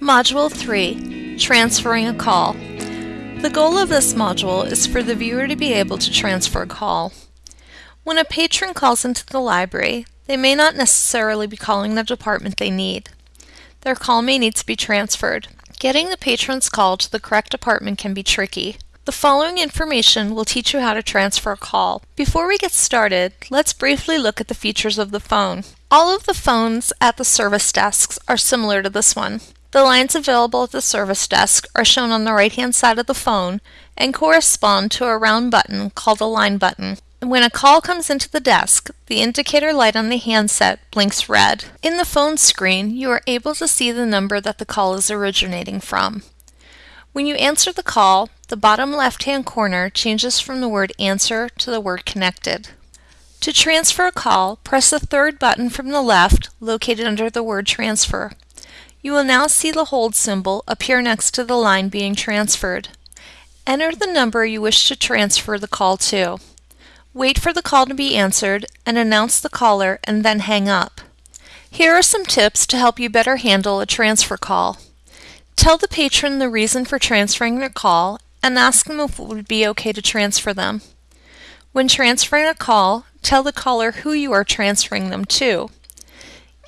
Module 3 Transferring a Call. The goal of this module is for the viewer to be able to transfer a call. When a patron calls into the library, they may not necessarily be calling the department they need. Their call may need to be transferred. Getting the patron's call to the correct department can be tricky. The following information will teach you how to transfer a call. Before we get started, let's briefly look at the features of the phone. All of the phones at the service desks are similar to this one. The lines available at the service desk are shown on the right-hand side of the phone and correspond to a round button called a line button. When a call comes into the desk, the indicator light on the handset blinks red. In the phone screen, you are able to see the number that the call is originating from. When you answer the call, the bottom left-hand corner changes from the word answer to the word connected. To transfer a call, press the third button from the left located under the word transfer. You will now see the hold symbol appear next to the line being transferred. Enter the number you wish to transfer the call to. Wait for the call to be answered and announce the caller and then hang up. Here are some tips to help you better handle a transfer call. Tell the patron the reason for transferring their call and ask them if it would be okay to transfer them. When transferring a call, tell the caller who you are transferring them to.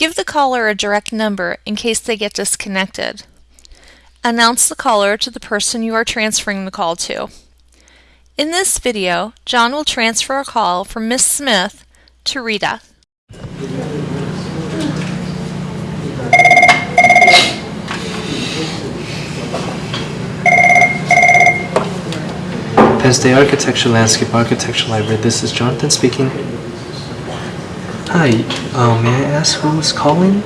Give the caller a direct number in case they get disconnected. Announce the caller to the person you are transferring the call to. In this video, John will transfer a call from Miss Smith to Rita. State Architecture Landscape Architecture Library, this is Jonathan speaking. Hi, uh, may I ask who is calling?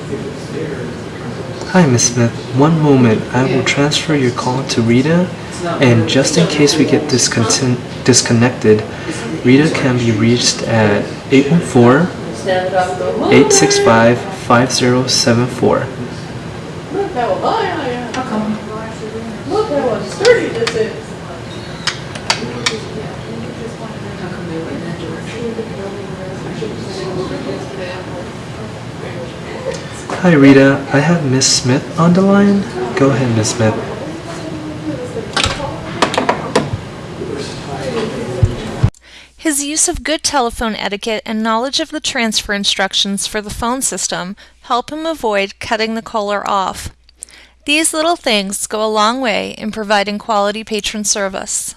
Hi, Miss Smith. One moment, I will transfer your call to Rita, and just in case we get disconnected, Rita can be reached at 814-865-5074. Look, how sturdy this is! Hi, Rita. I have Miss Smith on the line. Go ahead, Miss Smith. His use of good telephone etiquette and knowledge of the transfer instructions for the phone system help him avoid cutting the caller off. These little things go a long way in providing quality patron service.